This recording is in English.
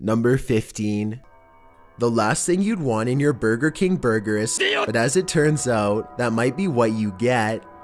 Number 15. The last thing you'd want in your Burger King burger is, but as it turns out, that might be what you get.